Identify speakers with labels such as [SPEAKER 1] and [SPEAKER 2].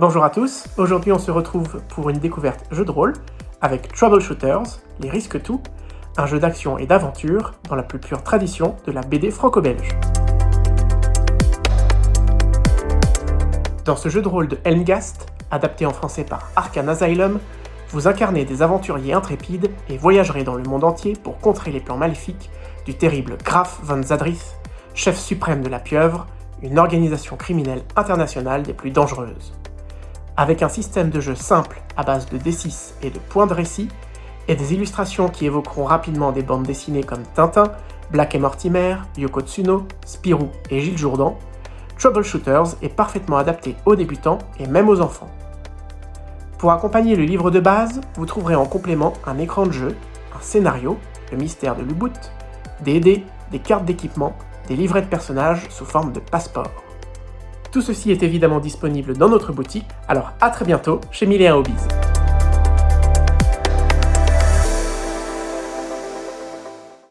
[SPEAKER 1] Bonjour à tous, aujourd'hui on se retrouve pour une découverte jeu de rôle avec Troubleshooters, les risques tout, un jeu d'action et d'aventure dans la plus pure tradition de la BD franco-belge. Dans ce jeu de rôle de Helmgast, adapté en français par Arcan Asylum, vous incarnez des aventuriers intrépides et voyagerez dans le monde entier pour contrer les plans maléfiques du terrible Graf von Zadrith, chef suprême de la pieuvre, une organisation criminelle internationale des plus dangereuses. Avec un système de jeu simple à base de D6 et de points de récit, et des illustrations qui évoqueront rapidement des bandes dessinées comme Tintin, Black et Mortimer, Yoko Tsuno, Spirou et Gilles Jourdan, Troubleshooters est parfaitement adapté aux débutants et même aux enfants. Pour accompagner le livre de base, vous trouverez en complément un écran de jeu, un scénario, le mystère de l'Uboot, des dés, des cartes d'équipement, des livrets de personnages sous forme de passeport. Tout ceci est évidemment disponible dans notre boutique, alors à très bientôt chez Mille Hobbies.